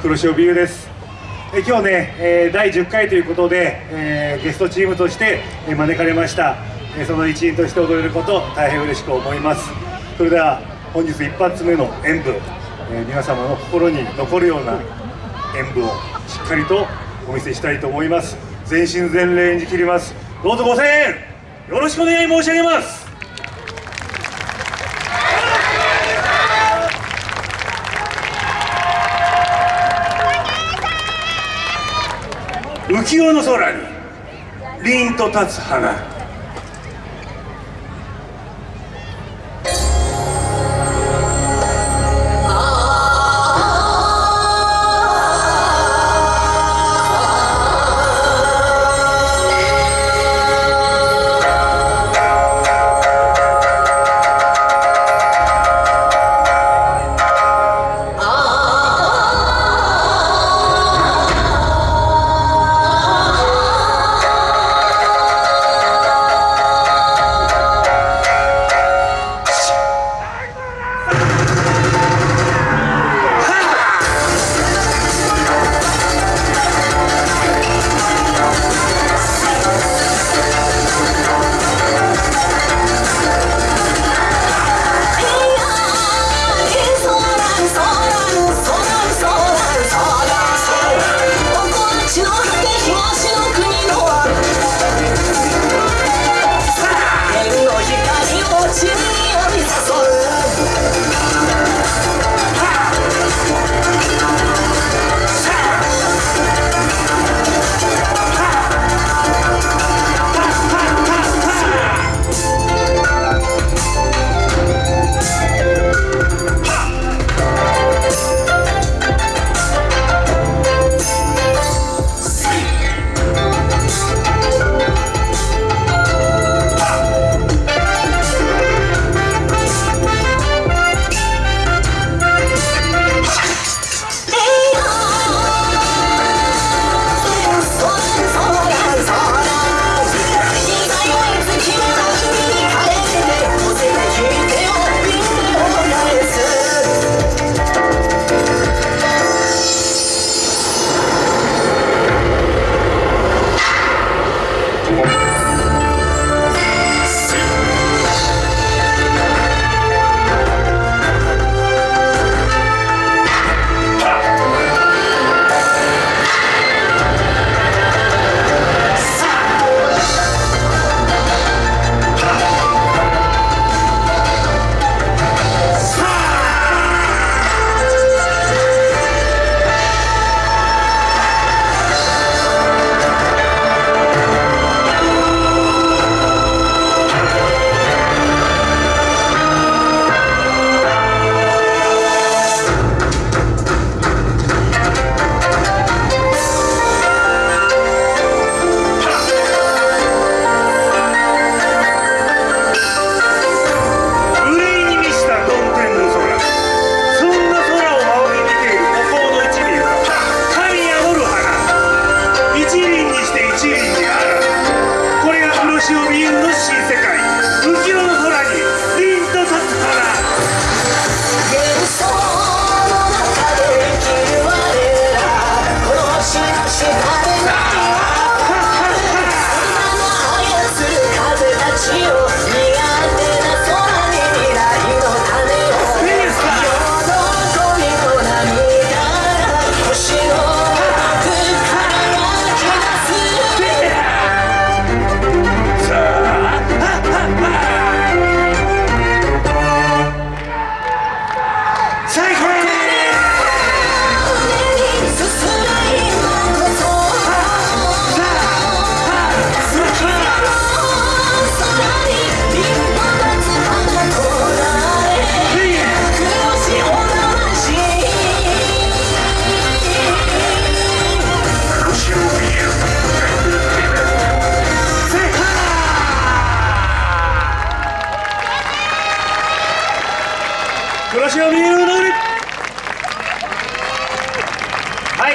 黒潮ビューです。え今日ね、えー、第10回ということで、えー、ゲストチームとして、招かれました、えその一員として踊れること大変嬉しく思います。それでは本日一発目の演舞、え皆様の心に残るような演舞をしっかりとお見せしたいと思います。全身全霊演じ切ります。どうぞご声援よろしくお願い申し上げます。浮世の空に凛と立つ花。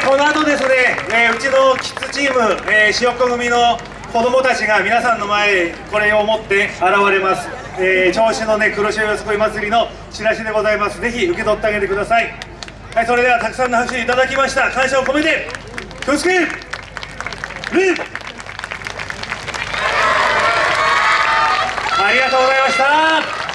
この後ですね、えー、うちのキッズチーム、えー、塩っ子組の子供たちが皆さんの前これを持って現れます、えー、銚子のね黒潮よすこい祭りのチラシでございます。ぜひ受け取ってあげてください。はいそれではたくさんの拍手いただきました。感謝を込めてありがとうございました。